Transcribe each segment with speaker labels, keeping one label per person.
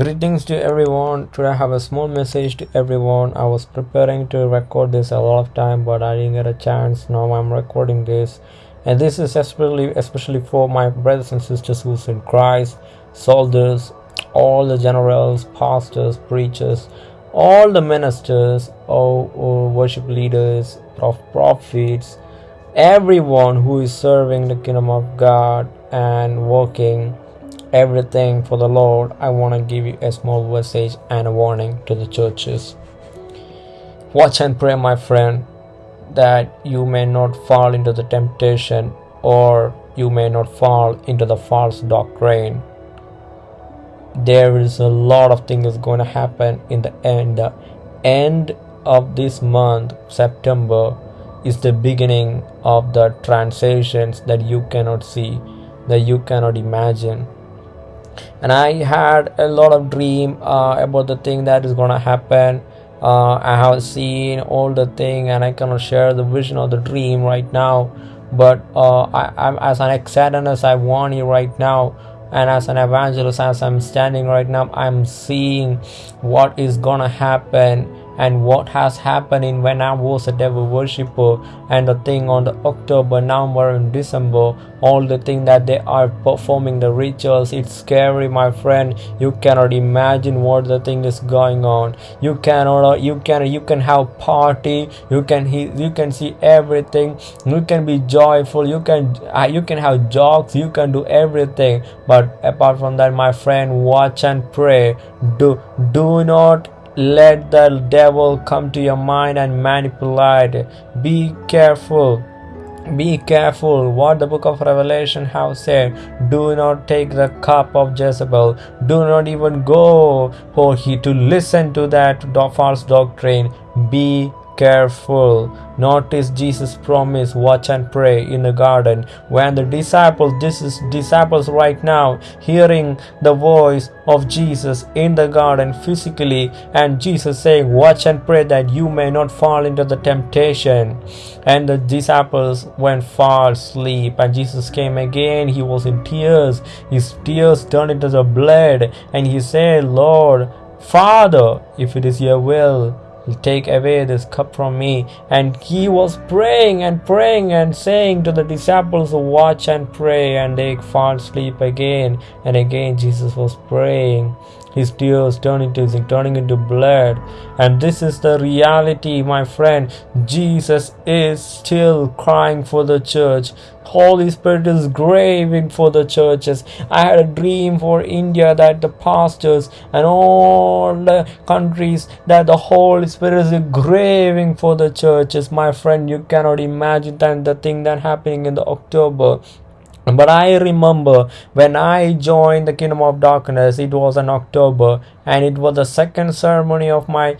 Speaker 1: Greetings to everyone. Today I have a small message to everyone. I was preparing to record this a lot of time, but I didn't get a chance. Now I'm recording this, and this is especially especially for my brothers and sisters who's in Christ, soldiers, all the generals, pastors, preachers, all the ministers, all, all worship leaders, prof- prophets, everyone who is serving the kingdom of God and working everything for the Lord, I want to give you a small message and a warning to the churches. Watch and pray, my friend, that you may not fall into the temptation or you may not fall into the false doctrine. There is a lot of things going to happen in the end. The end of this month, September, is the beginning of the transitions that you cannot see, that you cannot imagine and i had a lot of dream uh, about the thing that is gonna happen. Uh, i have seen all the thing and i cannot share the vision of the dream right now. But uh, I, i'm as an excited as i want you right now. And as an evangelist as i'm standing right now i'm seeing what is gonna happen and what has happened in when I was a devil worshipper and the thing on the October, November and December, all the thing that they are performing the rituals, it's scary my friend. You cannot imagine what the thing is going on. You cannot you can you can have party, you can you can see everything, you can be joyful, you can uh, you can have jokes, you can do everything. But apart from that, my friend, watch and pray. Do do not let the devil come to your mind and manipulate. Be careful. Be careful. What the book of revelation have said do not take the cup of jezebel. Do not even go for he to listen to that false doctrine. Be careful. Notice Jesus promise, watch and pray in the garden when the disciples, this is disciples right now, hearing the voice of Jesus in the garden physically, and Jesus saying, Watch and pray that you may not fall into the temptation. And the disciples went far asleep, and Jesus came again. He was in tears, his tears turned into the blood, and he said, Lord, Father, if it is your will, take away this cup from me. And he was praying and praying and saying to the disciples, Watch and pray, and they fall asleep again. And again, Jesus was praying his tears turning into turning into blood. And this is the reality my friend. Jesus is still crying for the church. Holy spirit is graving for the churches. I had a dream for india that the pastors and all the countries that the holy spirit is graving for the churches. My friend you cannot imagine that the thing that happening in the october but I remember when I joined the Kingdom of Darkness, it was in October, and it was the second ceremony of my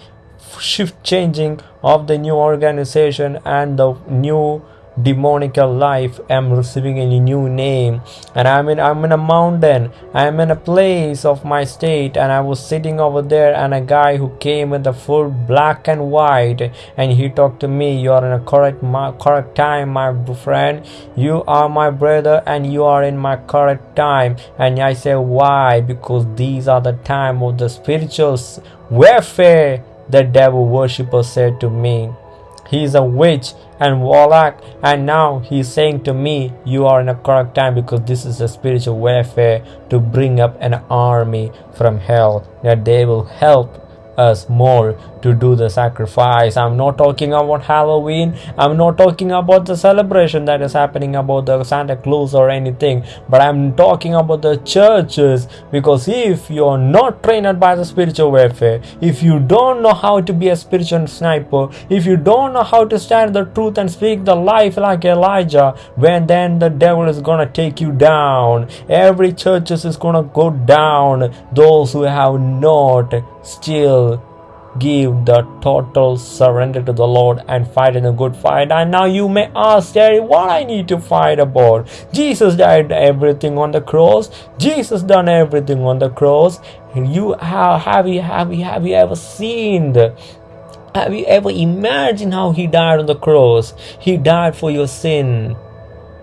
Speaker 1: shift changing of the new organization and the new demonical life I am receiving a new name. And i'm in i'm in a mountain. I'm in a place of my state. And i was sitting over there and a guy who came in the full black and white. And he talked to me you are in a correct my, correct time my friend. You are my brother and you are in my correct time. And i say why? Because these are the time of the spiritual warfare the devil worshipper said to me. He is a witch and warlock and now he's saying to me you are in a correct time because this is a spiritual warfare to bring up an army from hell. That they will help us more to do the sacrifice. I'm not talking about halloween. I'm not talking about the celebration that is happening about the santa claus or anything but i'm talking about the churches because if you're not trained by the spiritual warfare if you don't know how to be a spiritual sniper if you don't know how to stand the truth and speak the life like elijah when then the devil is gonna take you down. Every churches is gonna go down. Those who have not still give the total surrender to the Lord and fight in a good fight. And now you may ask, Daddy, what I need to fight about? Jesus died everything on the cross. Jesus done everything on the cross. You have have you have you have you ever seen the have you ever imagined how he died on the cross? He died for your sin.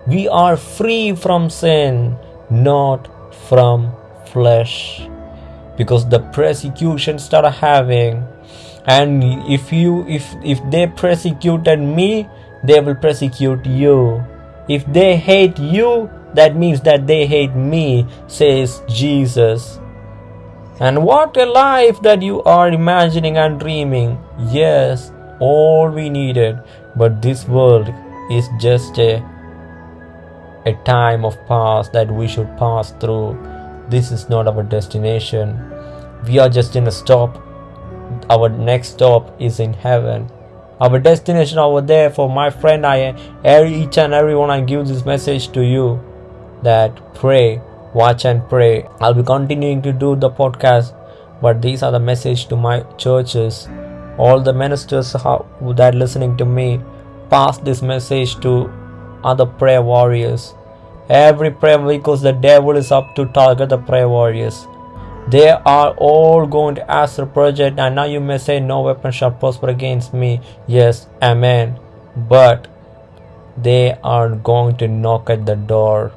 Speaker 1: We are free from sin, not from flesh. Because the persecution started having and if you if if they persecuted me they will persecute you. If they hate you that means that they hate me says jesus. And what a life that you are imagining and dreaming. Yes all we needed. But this world is just a a time of past that we should pass through this is not our destination. We are just in a stop. Our next stop is in heaven. Our destination over there for my friend i every each and everyone i give this message to you that pray watch and pray. I'll be continuing to do the podcast but these are the message to my churches. All the ministers that are listening to me pass this message to other prayer warriors every prayer because the devil is up to target the prayer warriors they are all going to ask the project, and now you may say, No weapon shall prosper against me. Yes, amen. But they are going to knock at the door.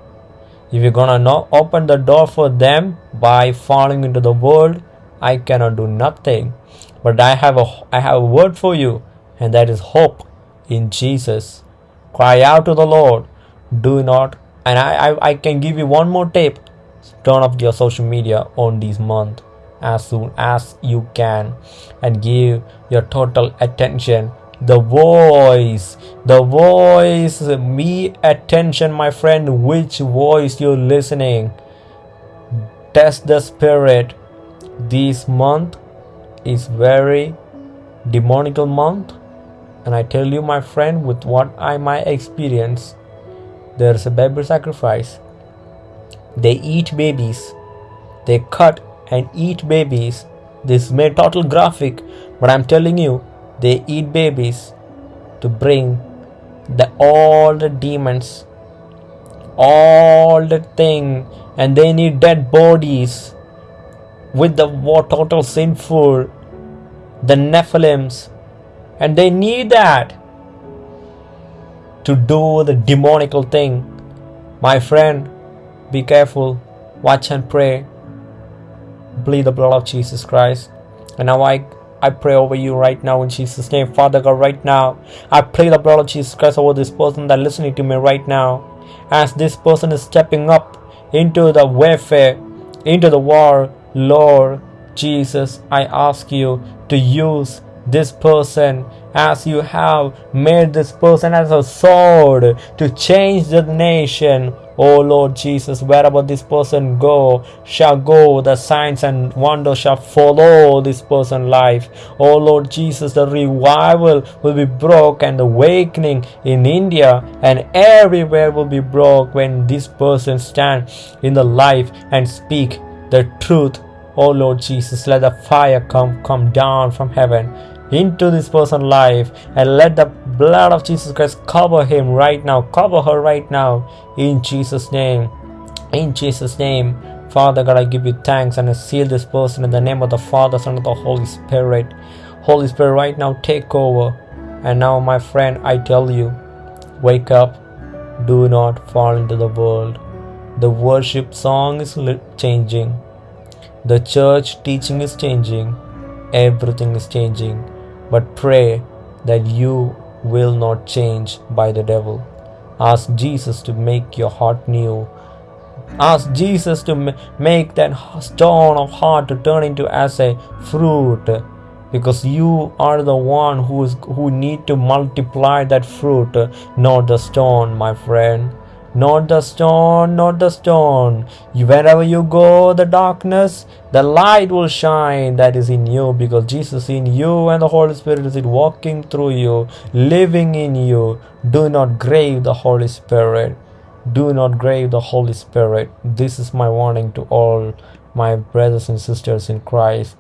Speaker 1: If you're gonna knock, open the door for them by falling into the world, I cannot do nothing. But I have a I have a word for you, and that is hope in Jesus. Cry out to the Lord. Do not and I, I, I can give you one more tip. Turn off your social media on this month as soon as you can and give your total attention. The voice the voice me attention my friend which voice you're listening. Test the spirit. This month is very demonical month. And i tell you my friend with what i might experience there's a baby sacrifice they eat babies. They cut and eat babies. This made total graphic, but I'm telling you, they eat babies to bring the all the demons, all the thing, and they need dead bodies with the total sinful, the Nephilims, and they need that to do the demonical thing. My friend, be careful, watch and pray. Bleed the blood of Jesus Christ. And now I I pray over you right now in Jesus' name. Father God, right now, I pray the blood of Jesus Christ over this person that listening to me right now. As this person is stepping up into the warfare, into the war, Lord Jesus, I ask you to use this person as you have made this person as a sword to change the nation O Lord Jesus, wherever this person go shall go, the signs and wonders shall follow this person's life. O Lord Jesus, the revival will be broke and the awakening in India and everywhere will be broke when this person stand in the life and speak the truth. O Lord Jesus, let the fire come come down from heaven into this person's life and let the blood of Jesus Christ cover him right now, cover her right now in Jesus' name. In Jesus' name, Father God, I give you thanks and I seal this person in the name of the Father, Son, and the Holy Spirit. Holy Spirit, right now take over. And now, my friend, I tell you, wake up, do not fall into the world. The worship song is changing, the church teaching is changing, everything is changing but pray that you will not change by the devil. Ask Jesus to make your heart new. Ask Jesus to make that stone of heart to turn into as a fruit because you are the one who is who need to multiply that fruit not the stone my friend not the stone, not the stone. Wherever you go, the darkness, the light will shine that is in you because Jesus in you and the Holy Spirit is it walking through you, living in you. Do not grave the Holy Spirit. Do not grave the Holy Spirit. This is my warning to all my brothers and sisters in Christ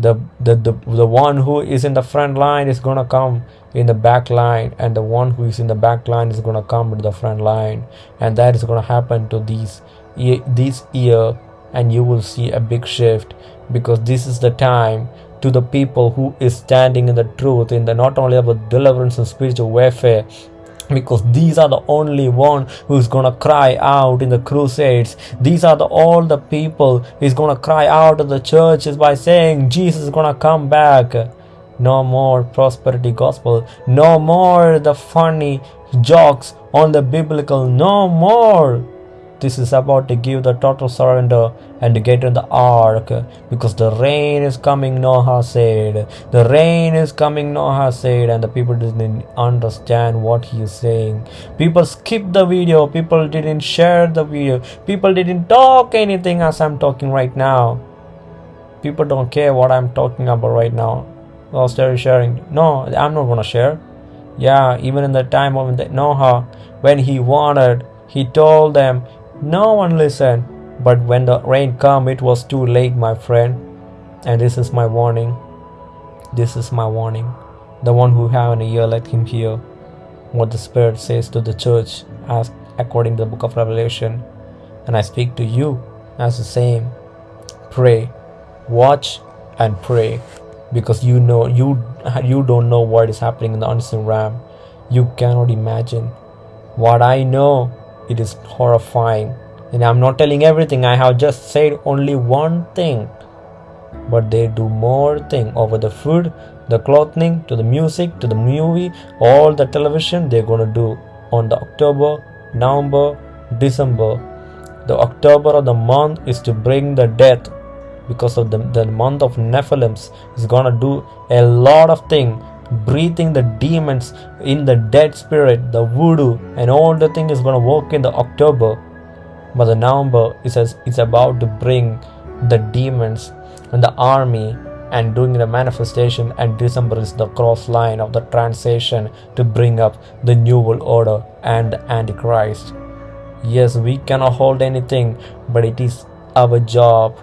Speaker 1: the, the the the one who is in the front line is gonna come in the back line and the one who is in the back line is gonna come to the front line and that is gonna happen to these this year and you will see a big shift because this is the time to the people who is standing in the truth in the not only about deliverance and spiritual warfare because these are the only one who's gonna cry out in the crusades. These are the all the people who's gonna cry out in the churches by saying jesus is gonna come back no more prosperity gospel. No more the funny jokes on the biblical. No more. This is about to give the total surrender and to get in the ark because the rain is coming noah said. The rain is coming noah said and the people didn't understand what he is saying. People skipped the video. People didn't share the video. People didn't talk anything as i'm talking right now. People don't care what i'm talking about right now well they're sharing no i'm not gonna share yeah even in the time of the noah when he wanted he told them no one listened, but when the rain came, it was too late, my friend. And this is my warning. This is my warning. The one who have an ear, let him hear what the Spirit says to the church, as according to the book of Revelation. And I speak to you as the same. Pray, watch, and pray, because you know you you don't know what is happening in the unseen realm. You cannot imagine. What I know it is horrifying. And I'm not telling everything, I have just said only one thing. But they do more thing over the food, the clothing, to the music, to the movie, all the television they're gonna do on the October, November, December. The October of the month is to bring the death because of the, the month of Nephilims is gonna do a lot of thing breathing the demons in the dead spirit, the voodoo, and all the thing is gonna work in the October. But the November is it's about to bring the demons and the army and doing the manifestation and December is the cross line of the transition to bring up the new world order and the Antichrist. Yes, we cannot hold anything, but it is our job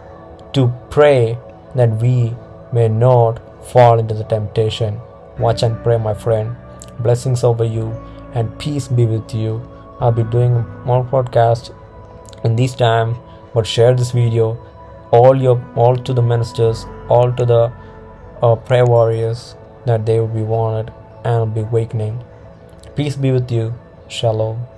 Speaker 1: to pray that we may not fall into the temptation. Watch and pray, my friend. Blessings over you and peace be with you. I'll be doing more podcasts in this time, but share this video all your all to the ministers, all to the uh, prayer warriors that they will be wanted and be awakening. Peace be with you. Shalom.